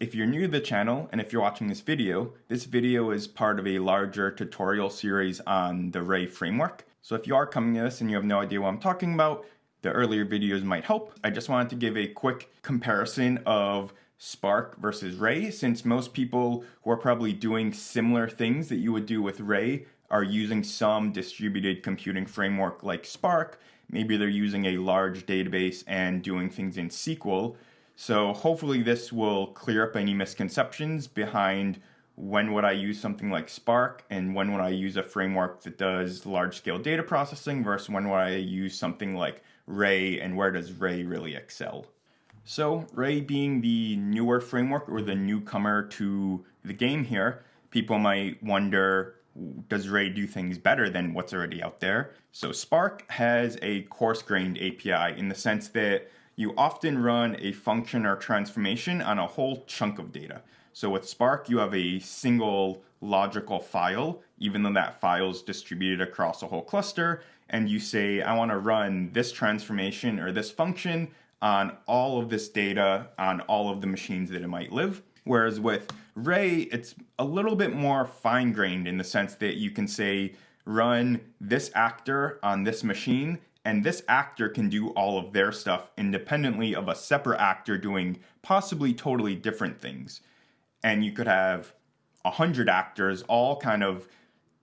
If you're new to the channel and if you're watching this video, this video is part of a larger tutorial series on the Ray framework. So if you are coming to this and you have no idea what I'm talking about, the earlier videos might help. I just wanted to give a quick comparison of Spark versus Ray, since most people who are probably doing similar things that you would do with Ray are using some distributed computing framework like Spark. Maybe they're using a large database and doing things in SQL. So hopefully this will clear up any misconceptions behind when would I use something like Spark and when would I use a framework that does large scale data processing versus when would I use something like Ray and where does Ray really excel. So Ray being the newer framework or the newcomer to the game here, people might wonder does Ray do things better than what's already out there? So Spark has a coarse-grained API in the sense that you often run a function or transformation on a whole chunk of data. So with Spark, you have a single logical file, even though that file is distributed across a whole cluster, and you say, I want to run this transformation or this function on all of this data on all of the machines that it might live. Whereas with Ray, it's a little bit more fine grained in the sense that you can say, run this actor on this machine, and this actor can do all of their stuff independently of a separate actor doing possibly totally different things. And you could have a hundred actors all kind of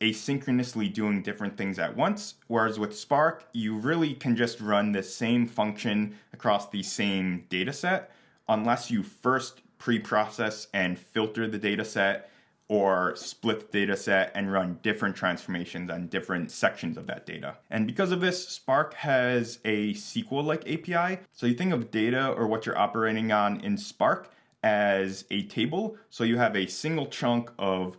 asynchronously doing different things at once. Whereas with Spark, you really can just run the same function across the same data set unless you first pre-process and filter the data set or split the data set and run different transformations on different sections of that data. And because of this, Spark has a SQL-like API. So you think of data or what you're operating on in Spark as a table. So you have a single chunk of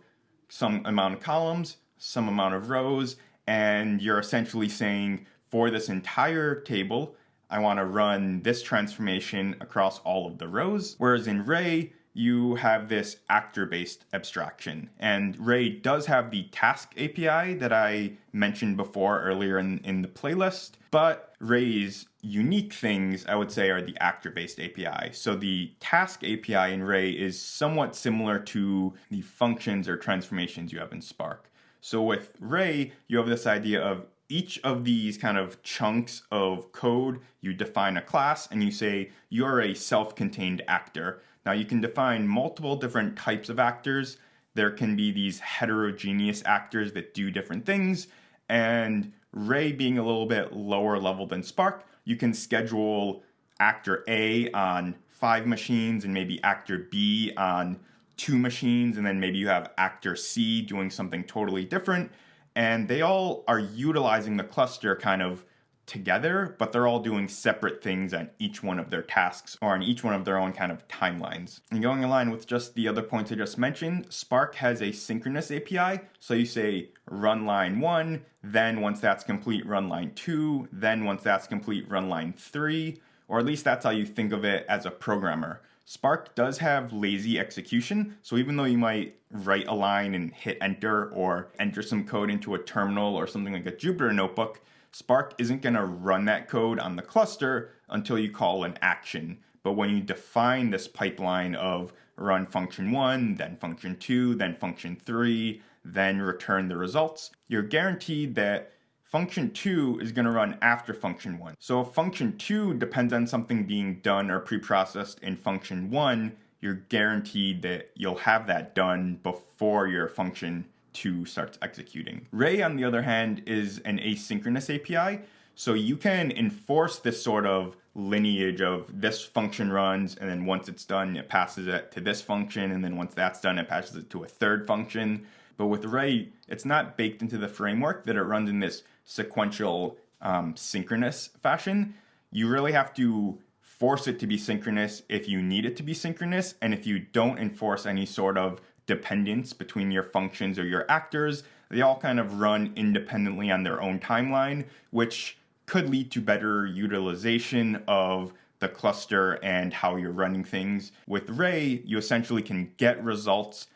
some amount of columns, some amount of rows, and you're essentially saying for this entire table, I want to run this transformation across all of the rows. Whereas in Ray, you have this actor-based abstraction. And Ray does have the task API that I mentioned before earlier in, in the playlist, but Ray's unique things, I would say, are the actor-based API. So the task API in Ray is somewhat similar to the functions or transformations you have in Spark. So with Ray, you have this idea of each of these kind of chunks of code, you define a class and you say you're a self-contained actor. Now you can define multiple different types of actors. There can be these heterogeneous actors that do different things. And Ray being a little bit lower level than Spark, you can schedule actor A on five machines and maybe actor B on two machines, and then maybe you have actor C doing something totally different. And they all are utilizing the cluster kind of together, but they're all doing separate things on each one of their tasks or on each one of their own kind of timelines. And going in line with just the other points I just mentioned, Spark has a synchronous API. So you say run line one, then once that's complete, run line two, then once that's complete, run line three, or at least that's how you think of it as a programmer. Spark does have lazy execution, so even though you might write a line and hit enter or enter some code into a terminal or something like a Jupyter notebook, Spark isn't going to run that code on the cluster until you call an action. But when you define this pipeline of run function 1, then function 2, then function 3, then return the results, you're guaranteed that function 2 is going to run after function 1. So if function 2 depends on something being done or pre-processed in function 1, you're guaranteed that you'll have that done before your function 2 starts executing. Ray, on the other hand, is an asynchronous API, so you can enforce this sort of lineage of this function runs, and then once it's done, it passes it to this function, and then once that's done, it passes it to a third function. But with Ray, it's not baked into the framework that it runs in this sequential um, synchronous fashion. You really have to force it to be synchronous if you need it to be synchronous. And if you don't enforce any sort of dependence between your functions or your actors, they all kind of run independently on their own timeline, which could lead to better utilization of the cluster and how you're running things. With Ray, you essentially can get results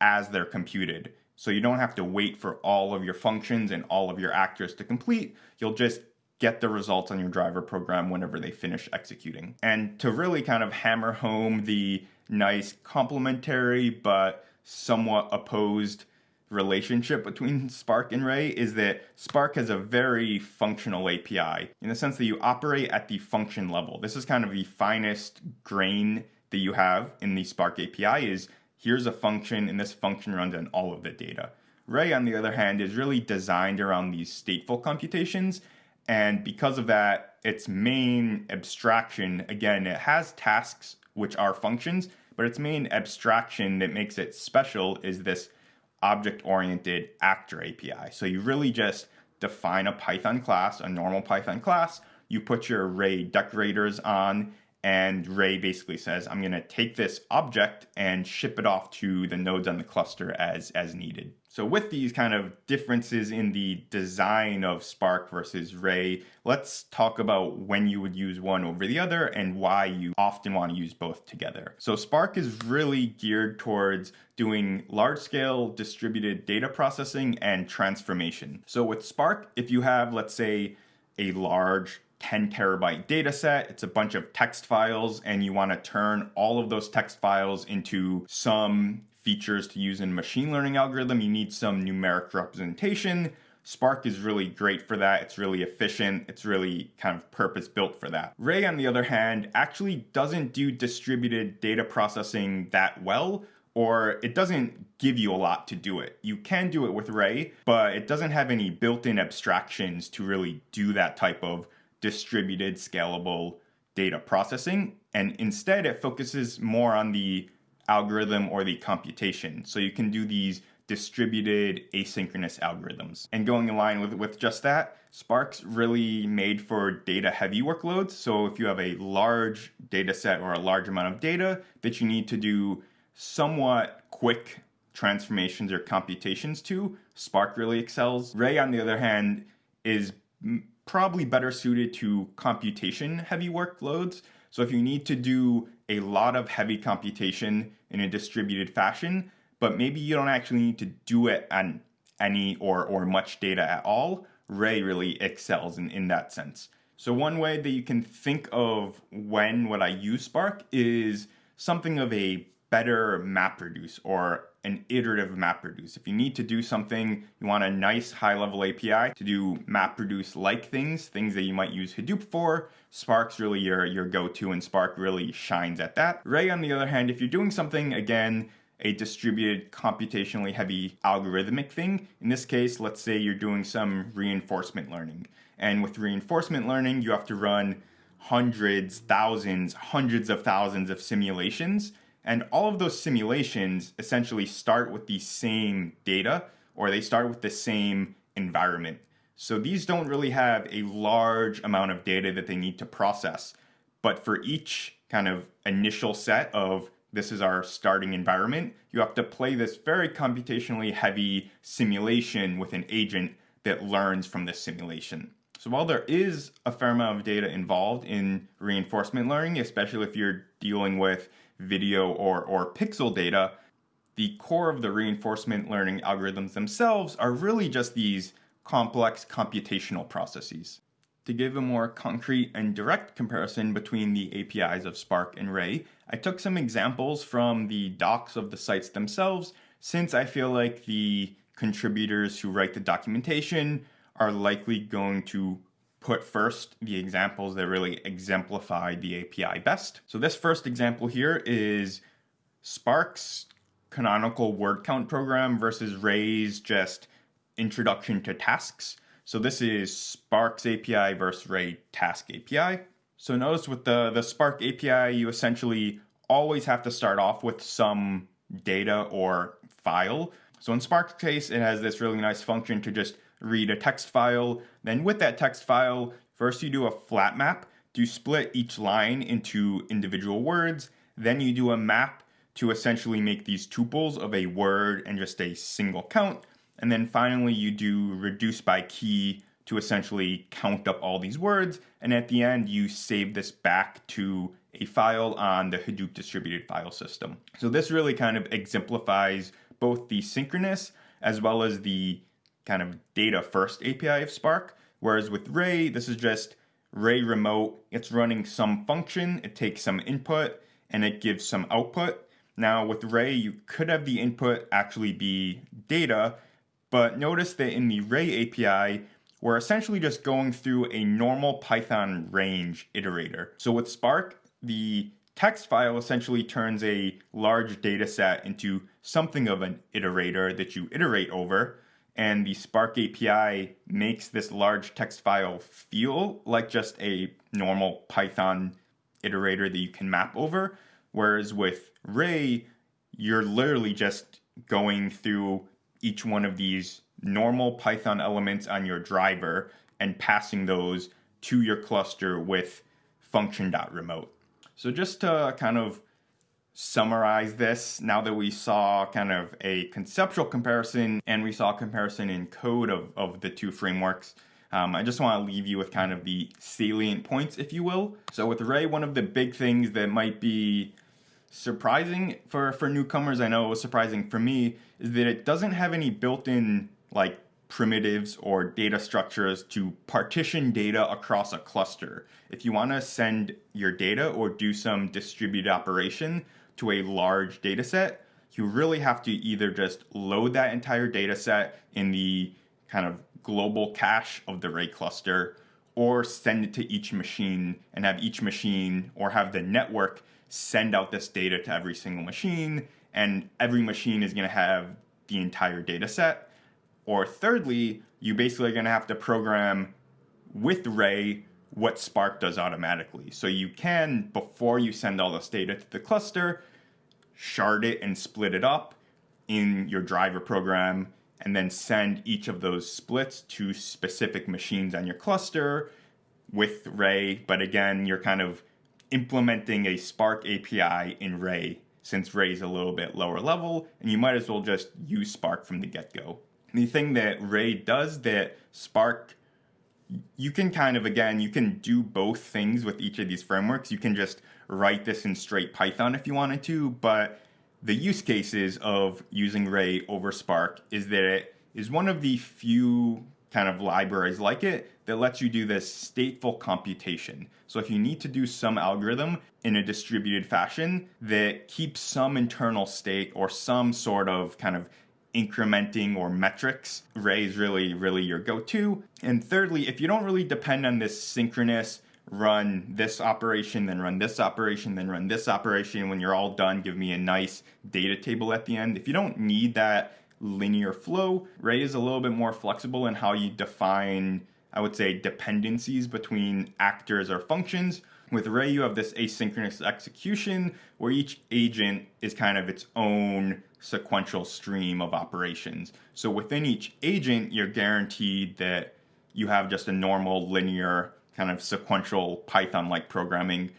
as they're computed. So you don't have to wait for all of your functions and all of your actors to complete. You'll just get the results on your driver program whenever they finish executing. And to really kind of hammer home the nice complementary but somewhat opposed relationship between Spark and Ray is that Spark has a very functional API in the sense that you operate at the function level. This is kind of the finest grain that you have in the Spark API is here's a function and this function runs on all of the data. Ray, on the other hand, is really designed around these stateful computations. And because of that, its main abstraction, again, it has tasks which are functions, but its main abstraction that makes it special is this object-oriented actor API. So you really just define a Python class, a normal Python class, you put your Ray decorators on, and Ray basically says, I'm going to take this object and ship it off to the nodes on the cluster as, as needed. So with these kind of differences in the design of Spark versus Ray, let's talk about when you would use one over the other and why you often want to use both together. So Spark is really geared towards doing large scale distributed data processing and transformation. So with Spark, if you have, let's say, a large 10 terabyte data set. It's a bunch of text files, and you want to turn all of those text files into some features to use in machine learning algorithm. You need some numeric representation. Spark is really great for that. It's really efficient. It's really kind of purpose built for that. Ray, on the other hand, actually doesn't do distributed data processing that well, or it doesn't give you a lot to do it. You can do it with Ray, but it doesn't have any built in abstractions to really do that type of distributed, scalable data processing. And instead, it focuses more on the algorithm or the computation. So you can do these distributed asynchronous algorithms. And going in line with, with just that, Spark's really made for data heavy workloads. So if you have a large data set or a large amount of data that you need to do somewhat quick transformations or computations to, Spark really excels. Ray, on the other hand, is probably better suited to computation heavy workloads. So if you need to do a lot of heavy computation in a distributed fashion, but maybe you don't actually need to do it on any or, or much data at all, Ray really excels in, in that sense. So one way that you can think of when would I use Spark is something of a better map reduce or an iterative map reduce. If you need to do something, you want a nice high level API to do map reduce like things, things that you might use Hadoop for, Spark's really your, your go-to and Spark really shines at that. Ray, on the other hand, if you're doing something, again, a distributed computationally heavy algorithmic thing. In this case, let's say you're doing some reinforcement learning. And with reinforcement learning, you have to run hundreds, thousands, hundreds of thousands of simulations and all of those simulations essentially start with the same data or they start with the same environment. So these don't really have a large amount of data that they need to process. But for each kind of initial set of this is our starting environment, you have to play this very computationally heavy simulation with an agent that learns from this simulation. So while there is a fair amount of data involved in reinforcement learning, especially if you're dealing with video or, or pixel data, the core of the reinforcement learning algorithms themselves are really just these complex computational processes. To give a more concrete and direct comparison between the APIs of Spark and Ray, I took some examples from the docs of the sites themselves, since I feel like the contributors who write the documentation are likely going to put first the examples that really exemplify the API best. So this first example here is Spark's canonical word count program versus Ray's just introduction to tasks. So this is Spark's API versus Ray task API. So notice with the, the Spark API, you essentially always have to start off with some data or file. So in Spark's case, it has this really nice function to just read a text file. Then with that text file, first you do a flat map to split each line into individual words. Then you do a map to essentially make these tuples of a word and just a single count. And then finally you do reduce by key to essentially count up all these words. And at the end, you save this back to a file on the Hadoop distributed file system. So this really kind of exemplifies both the synchronous as well as the kind of data first API of Spark. Whereas with Ray, this is just Ray remote. It's running some function, it takes some input, and it gives some output. Now with Ray, you could have the input actually be data, but notice that in the Ray API, we're essentially just going through a normal Python range iterator. So with Spark, the text file essentially turns a large data set into something of an iterator that you iterate over. And the Spark API makes this large text file feel like just a normal Python iterator that you can map over. Whereas with Ray, you're literally just going through each one of these normal Python elements on your driver and passing those to your cluster with function.remote. So just to kind of summarize this, now that we saw kind of a conceptual comparison and we saw comparison in code of, of the two frameworks, um, I just want to leave you with kind of the salient points, if you will. So with Ray, one of the big things that might be surprising for, for newcomers, I know it was surprising for me, is that it doesn't have any built-in like primitives or data structures to partition data across a cluster. If you want to send your data or do some distributed operation to a large data set, you really have to either just load that entire data set in the kind of global cache of the Ray cluster or send it to each machine and have each machine or have the network send out this data to every single machine and every machine is going to have the entire data set or thirdly, you basically are going to have to program with Ray what Spark does automatically. So you can, before you send all this data to the cluster, shard it and split it up in your driver program and then send each of those splits to specific machines on your cluster with Ray. But again, you're kind of implementing a Spark API in Ray since Ray is a little bit lower level, and you might as well just use Spark from the get-go the thing that Ray does that Spark you can kind of again you can do both things with each of these frameworks. You can just write this in straight python if you wanted to but the use cases of using ray over spark is that it is one of the few kind of libraries like it that lets you do this stateful computation. So if you need to do some algorithm in a distributed fashion that keeps some internal state or some sort of kind of incrementing or metrics, Ray is really, really your go-to. And thirdly, if you don't really depend on this synchronous run this operation, then run this operation, then run this operation, when you're all done, give me a nice data table at the end. If you don't need that linear flow, Ray is a little bit more flexible in how you define, I would say, dependencies between actors or functions. With Ray, you have this asynchronous execution where each agent is kind of its own sequential stream of operations. So within each agent, you're guaranteed that you have just a normal linear kind of sequential Python-like programming.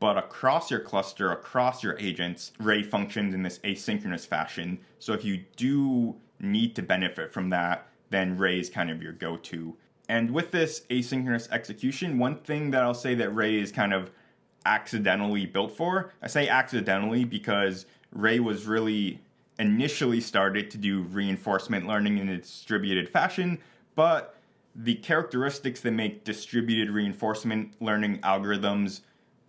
But across your cluster, across your agents, Ray functions in this asynchronous fashion. So if you do need to benefit from that, then Ray is kind of your go-to. And with this asynchronous execution, one thing that I'll say that Ray is kind of accidentally built for, I say accidentally because Ray was really initially started to do reinforcement learning in a distributed fashion, but the characteristics that make distributed reinforcement learning algorithms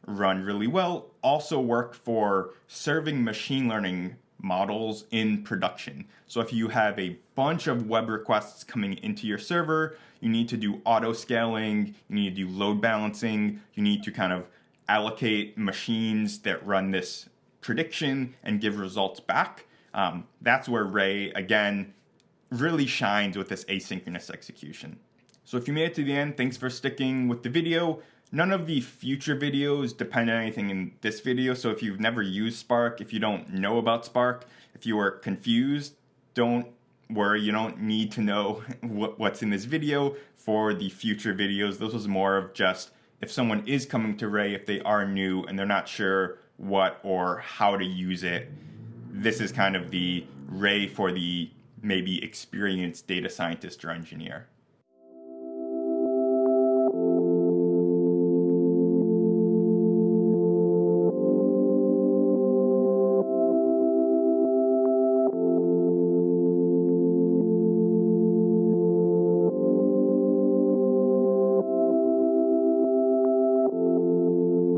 run really well also work for serving machine learning models in production. So if you have a bunch of web requests coming into your server, you need to do auto scaling, you need to do load balancing, you need to kind of allocate machines that run this prediction and give results back. Um, that's where Ray, again, really shines with this asynchronous execution. So if you made it to the end, thanks for sticking with the video. None of the future videos depend on anything in this video, so if you've never used Spark, if you don't know about Spark, if you are confused, don't worry, you don't need to know what, what's in this video for the future videos. This was more of just if someone is coming to Ray, if they are new and they're not sure what or how to use it, this is kind of the Ray for the maybe experienced data scientist or engineer.